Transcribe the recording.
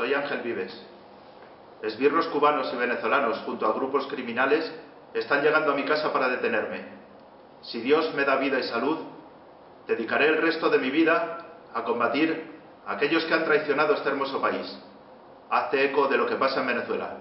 Soy Ángel Vives. Esbirros cubanos y venezolanos junto a grupos criminales están llegando a mi casa para detenerme. Si Dios me da vida y salud, dedicaré el resto de mi vida a combatir a aquellos que han traicionado este hermoso país. Hazte eco de lo que pasa en Venezuela.